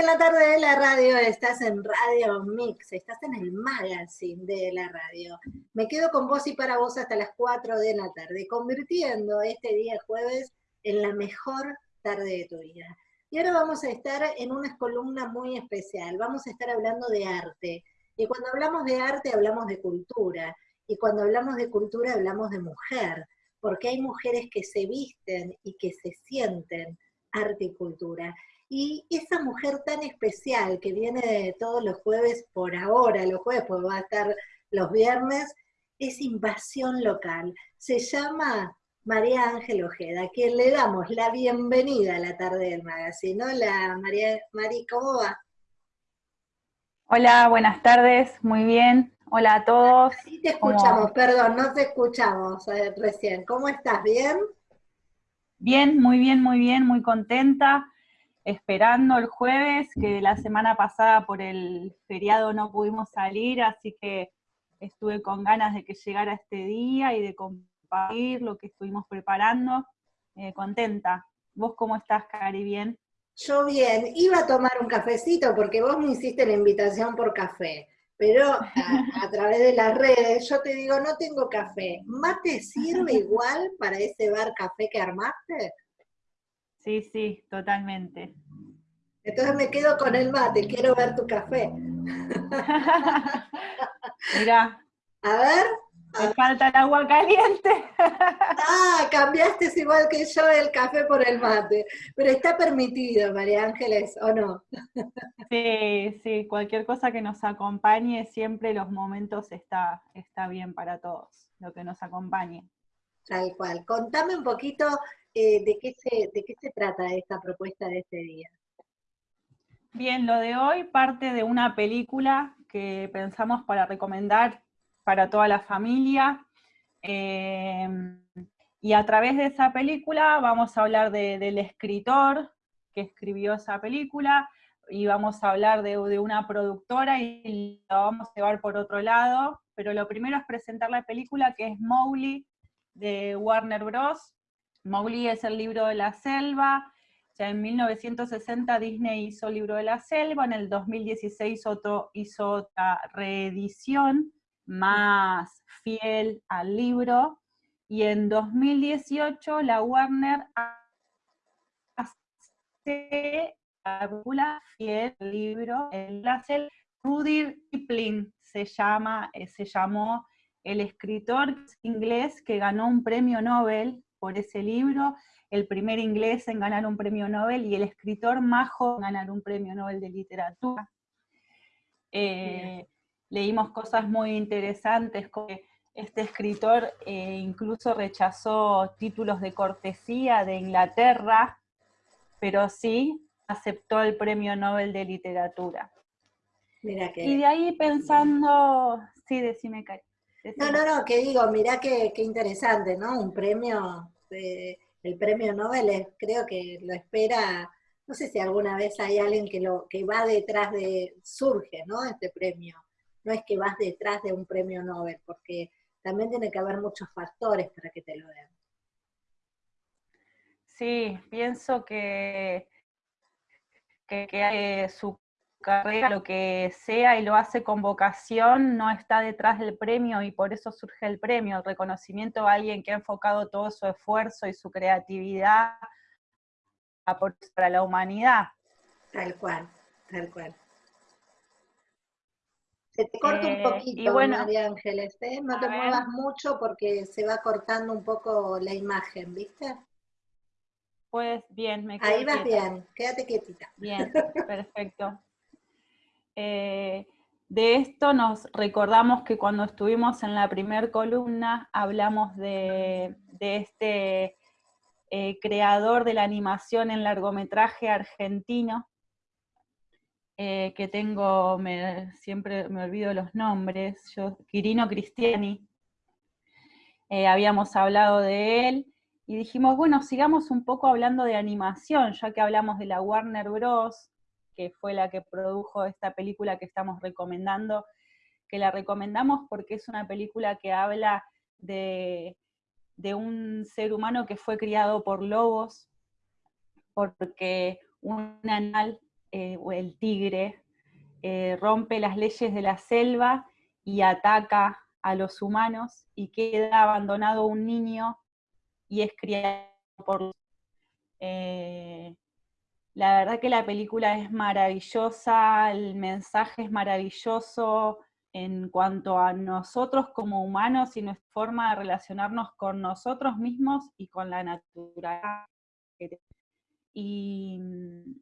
en la tarde de la radio, estás en Radio Mix, estás en el magazine de la radio. Me quedo con vos y para vos hasta las 4 de la tarde, convirtiendo este día jueves en la mejor tarde de tu vida. Y ahora vamos a estar en una columna muy especial, vamos a estar hablando de arte. Y cuando hablamos de arte hablamos de cultura, y cuando hablamos de cultura hablamos de mujer, porque hay mujeres que se visten y que se sienten arte y cultura. Y esa mujer tan especial que viene todos los jueves por ahora, los jueves, porque va a estar los viernes, es invasión local. Se llama María Ángel Ojeda, a quien le damos la bienvenida a la tarde del magazine. Hola María, María, ¿cómo va? Hola, buenas tardes, muy bien. Hola a todos. Sí te escuchamos, perdón, no te escuchamos eh, recién. ¿Cómo estás? ¿Bien? Bien, muy bien, muy bien, muy contenta esperando el jueves, que la semana pasada por el feriado no pudimos salir, así que estuve con ganas de que llegara este día y de compartir lo que estuvimos preparando. Eh, contenta. ¿Vos cómo estás, Cari? ¿Bien? Yo bien. Iba a tomar un cafecito porque vos me hiciste la invitación por café, pero a, través de las redes yo te digo, no tengo café. ¿Mate sirve igual para ese bar café que armaste? Sí, sí, totalmente. Entonces me quedo con el mate, quiero ver tu café. Mira. A ver. Me falta el agua caliente. ah, cambiaste igual que yo el café por el mate. Pero está permitido, María Ángeles, ¿o no? sí, sí, cualquier cosa que nos acompañe, siempre los momentos está, está bien para todos, lo que nos acompañe. Tal cual. Contame un poquito eh, de, qué se, de qué se trata esta propuesta de este día. Bien, lo de hoy parte de una película que pensamos para recomendar para toda la familia. Em, y a través de esa película vamos a hablar del escritor que escribió esa película, y vamos a hablar de, de, una productora y la vamos a llevar por otro lado, pero lo primero es presentar la película que es Mowgli de Warner Bros. Mowgli es el libro de la selva, ya en 1960 Disney hizo el libro de la selva, en el 2016 otro hizo otra reedición más fiel al libro, y en 2018 la Warner hace la fiel al libro, el la selva, Rudy Kipling se llama, eh, se llamó el escritor inglés que ganó un premio Nobel por ese libro, el primer inglés en ganar un premio Nobel y el escritor más joven en ganar un premio Nobel de literatura. Eh, leímos cosas muy interesantes, como este escritor eh, incluso rechazó títulos de cortesía de Inglaterra, pero sí aceptó el premio Nobel de literatura. Y de ahí pensando, sí, decime, Cari. No, no, no, que digo, mirá qué, interesante, ¿no? Un premio, el premio Nobel creo que lo espera, no sé si alguna vez hay alguien que lo que va detrás de, surge, ¿no? Este premio. No es que vas detrás de un premio Nobel, porque también tiene que haber muchos factores para que te lo den. Sí, pienso que, que, que hay su carrera, lo que sea, y lo hace con vocación, no está detrás del premio y por eso surge el premio, el reconocimiento a alguien que ha enfocado todo su esfuerzo y su creatividad para la humanidad. Tal cual, tal cual. Se te corta un eh, poquito, María Ángeles, ¿eh? no te muevas mucho porque se va cortando un poco la imagen, ¿viste? Pues bien, me quedo Ahí vas bien, quédate quietita. Bien, perfecto. Eh, de esto nos recordamos que cuando estuvimos en la primer columna hablamos de, este eh, creador de la animación en largometraje argentino, eh, que tengo, siempre me olvido los nombres, Quirino Cristiani, habíamos hablado de él, y dijimos, bueno, sigamos un poco hablando de animación, ya que hablamos de la Warner Bros., que fue la que produjo esta película que estamos recomendando, que la recomendamos porque es una película que habla de, un ser humano que fue criado por lobos, porque un animal eh, o el tigre, eh, rompe las leyes de la selva y ataca a los humanos y queda abandonado un niño y es criado por... Eh, la verdad que la película es maravillosa, el mensaje es maravilloso en cuanto a nosotros como humanos y nuestra forma de relacionarnos con nosotros mismos y con la naturaleza. Y mm,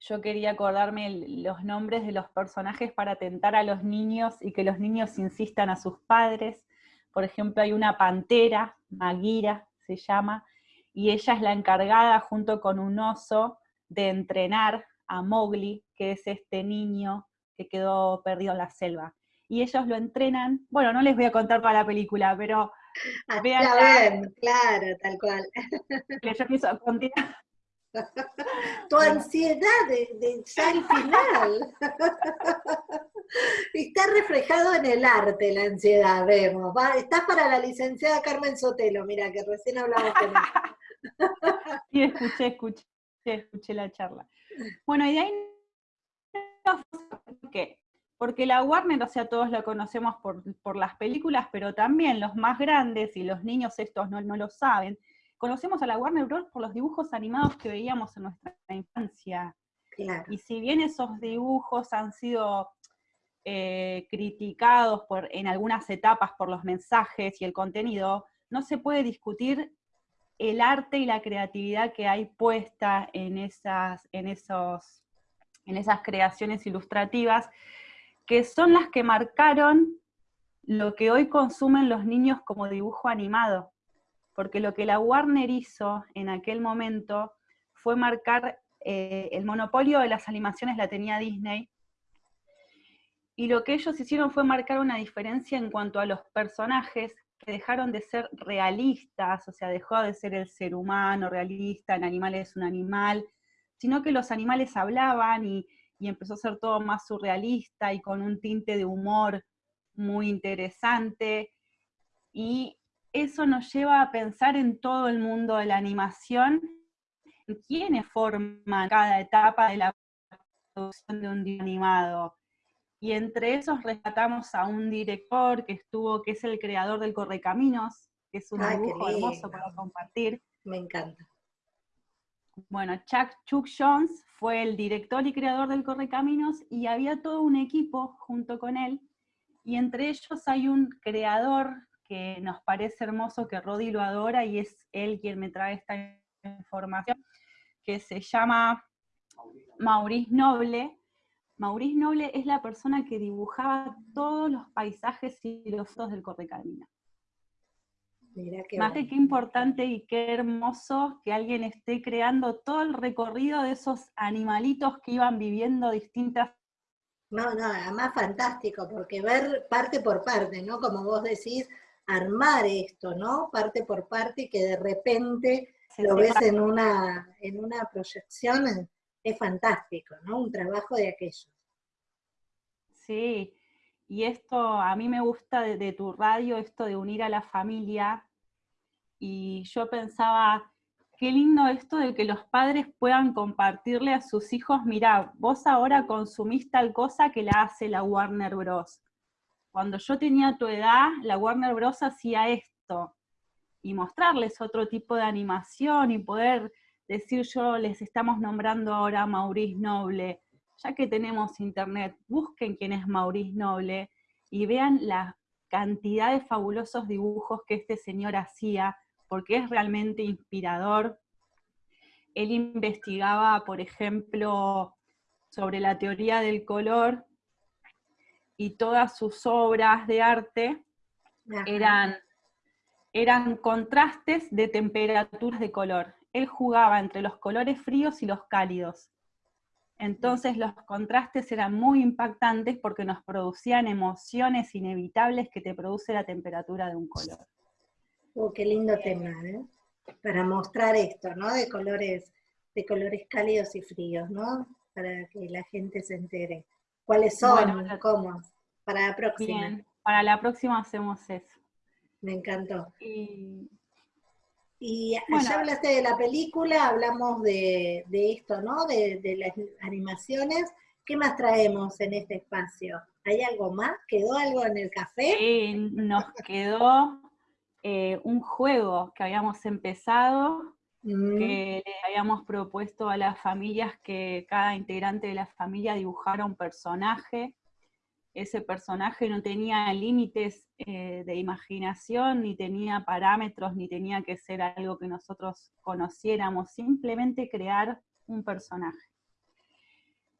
yo quería acordarme los nombres de los personajes para tentar a los niños y que los niños insistan a sus padres. Por ejemplo, hay una pantera, Magira se llama, y ella es la encargada junto con un oso de entrenar a Mowgli, que es este niño que quedó perdido en la selva. Y ellos lo entrenan, bueno, no les voy a contar para la película, pero ah, vean. claro, tal cual. Yo quiso continuar. Tu ansiedad de, de ya el final. Está reflejado en el arte la ansiedad, vemos. estás para la licenciada Carmen Sotelo, mira, que recién hablamos con ella. Sí, escuché, escuché, escuché la charla. Bueno, y de ahí ¿por qué? Porque la Warner, o sea, todos la conocemos por, las películas, pero también los más grandes, y los niños estos no, no lo saben, conocemos a la Warner Bros. por los dibujos animados que veíamos en nuestra infancia. Y si bien esos dibujos han sido eh, criticados por, en algunas etapas por los mensajes y el contenido, no se puede discutir el arte y la creatividad que hay puesta en esas, en esos, en esas creaciones ilustrativas, que son las que marcaron lo que hoy consumen los niños como dibujo animado. Porque lo que la Warner hizo en aquel momento fue marcar eh, el monopolio de las animaciones la tenía Disney, y lo que ellos hicieron fue marcar una diferencia en cuanto a los personajes que dejaron de ser realistas, o sea, dejó de ser el ser humano realista, el animal es un animal, sino que los animales hablaban y, y empezó a ser todo más surrealista y con un tinte de humor muy interesante. Y eso nos lleva a pensar en todo el mundo de la animación, en quiénes forman cada etapa de la producción de un día animado. Y entre esos rescatamos a un director que estuvo, que es el creador del Correcaminos, que es un dibujo hermoso para compartir. Me encanta. Bueno, Chuck, Chuck Jones fue el director y creador del Correcaminos y había todo un equipo junto con él, y entre ellos hay un creador que nos parece hermoso, que Rodi lo adora y es él quien me trae esta información, que se llama Maurice Noble. Maurice Noble es la persona que dibujaba todos los paisajes y los fotos del Correcamino. Más de qué importante y qué hermoso que alguien esté creando todo el recorrido de esos animalitos que iban viviendo distintas no, no, además fantástico, porque ver parte por parte, ¿no? Como vos decís, armar esto, ¿no? Parte por parte y que de repente lo ves en una, en una proyección, es fantástico, ¿no? Un trabajo de aquellos. Y esto a mí me gusta de, tu radio, esto de unir a la familia, y yo pensaba, qué lindo esto de que los padres puedan compartirle a sus hijos, mira, vos ahora consumís tal cosa que la hace la Warner Bros cuando yo tenía tu edad, la Warner Bros. hacía esto, y mostrarles otro tipo de animación y poder decir yo, les estamos nombrando ahora a Maurice Noble, ya que tenemos internet, busquen quién es Maurice Noble y vean la cantidad de fabulosos dibujos que este señor hacía, porque es realmente inspirador. Él investigaba, por ejemplo, sobre la teoría del color y todas sus obras de arte eran, eran contrastes de temperaturas de color. Él jugaba entre los colores fríos y los cálidos. Entonces los contrastes eran muy impactantes porque nos producían emociones inevitables que te produce la temperatura de un color. Oh, qué lindo tema, ¿eh? Para mostrar esto, ¿no? De colores, de colores cálidos y fríos, ¿no? Para que la gente se entere. ¿Cuáles son? ¿Cómo? Para la próxima. para la próxima hacemos eso. Me encantó. Y, Y ya hablaste de la película, hablamos de, esto, ¿no? De, las animaciones. ¿Qué más traemos en este espacio? ¿Hay algo más? ¿Quedó algo en el café? Sí, nos quedó eh, un juego que habíamos empezado, mm. que le habíamos propuesto a las familias que cada integrante de la familia dibujara un personaje ese personaje no tenía límites eh, de imaginación, ni tenía parámetros, ni tenía que ser algo que nosotros conociéramos, simplemente crear un personaje.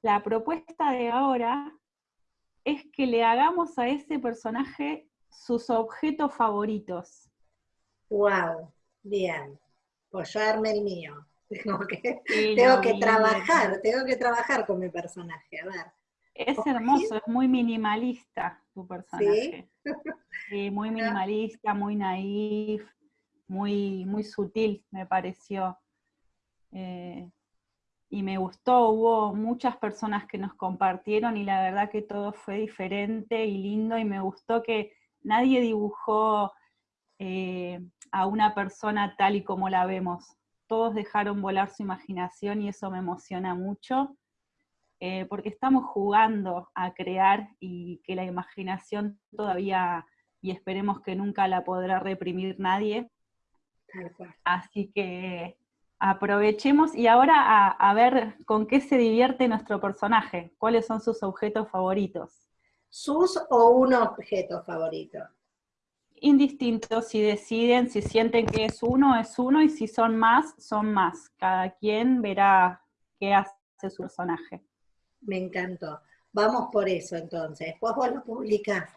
La propuesta de ahora es que le hagamos a ese personaje sus objetos favoritos. ¡Wow! Bien. Pues yo armé el mío. Tengo que, tengo que trabajar, tengo que trabajar con mi personaje. A ver. Es hermoso, es muy minimalista tu personaje. ¿Sí? muy minimalista, muy naif, muy, muy sutil, me pareció. Eh, y me gustó, hubo muchas personas que nos compartieron y la verdad que todo fue diferente y lindo y me gustó que nadie dibujó eh, a una persona tal y como la vemos. Todos dejaron volar su imaginación y eso me emociona mucho. Eh, porque estamos jugando a crear y que la imaginación todavía, y esperemos que nunca la podrá reprimir nadie. Así que aprovechemos y ahora a, ver con qué se divierte nuestro personaje, cuáles son sus objetos favoritos. ¿Sus o un objeto favorito? Indistinto, si deciden, si sienten que es uno, es uno, y si son más, son más. Cada quien verá qué hace su personaje. Me encantó. Vamos por eso entonces. Después vos lo publicás.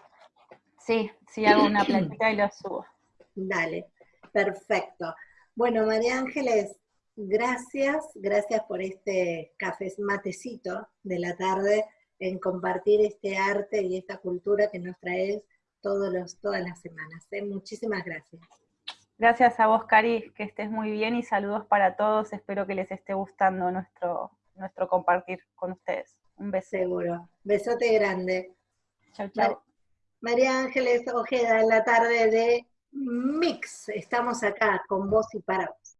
Sí, sí hago una plantita y lo subo. Dale, perfecto. Bueno, María Ángeles, gracias, gracias por este café matecito de la tarde en compartir este arte y esta cultura que nos traes todos los, todas las semanas. ¿eh? Muchísimas gracias. Gracias a vos, Cari, que estés muy bien y saludos para todos. Espero que les esté gustando nuestro, nuestro compartir con ustedes. Un beso. Seguro. Besote grande. Chao, chao. María Ángeles Ojeda en la tarde de Mix. Estamos acá con vos y para vos.